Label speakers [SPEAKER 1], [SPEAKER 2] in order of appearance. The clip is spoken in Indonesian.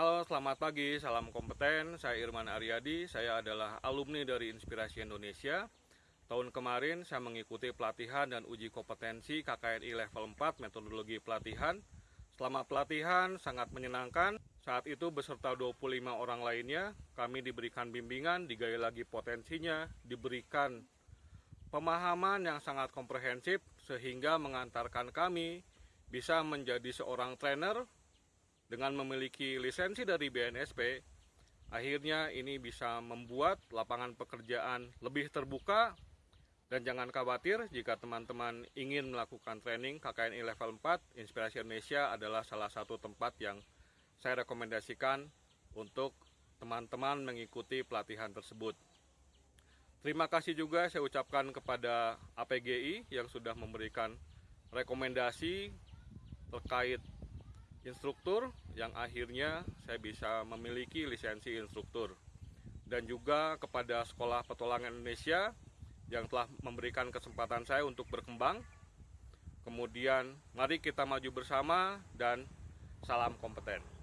[SPEAKER 1] Halo, selamat pagi, salam kompeten. Saya Irman Aryadi, saya adalah alumni dari Inspirasi Indonesia. Tahun kemarin saya mengikuti pelatihan dan uji kompetensi KKNI level 4 metodologi pelatihan. Selama pelatihan sangat menyenangkan. Saat itu beserta 25 orang lainnya, kami diberikan bimbingan, digali lagi potensinya, diberikan pemahaman yang sangat komprehensif sehingga mengantarkan kami bisa menjadi seorang trainer dengan memiliki lisensi dari BNSP, akhirnya ini bisa membuat lapangan pekerjaan lebih terbuka dan jangan khawatir jika teman-teman ingin melakukan training KKNI level 4, Inspirasi Indonesia adalah salah satu tempat yang saya rekomendasikan untuk teman-teman mengikuti pelatihan tersebut. Terima kasih juga saya ucapkan kepada APGI yang sudah memberikan rekomendasi terkait instruktur yang akhirnya saya bisa memiliki lisensi instruktur dan juga kepada Sekolah Petualangan Indonesia yang telah memberikan kesempatan saya untuk berkembang. Kemudian mari kita maju bersama dan salam kompeten.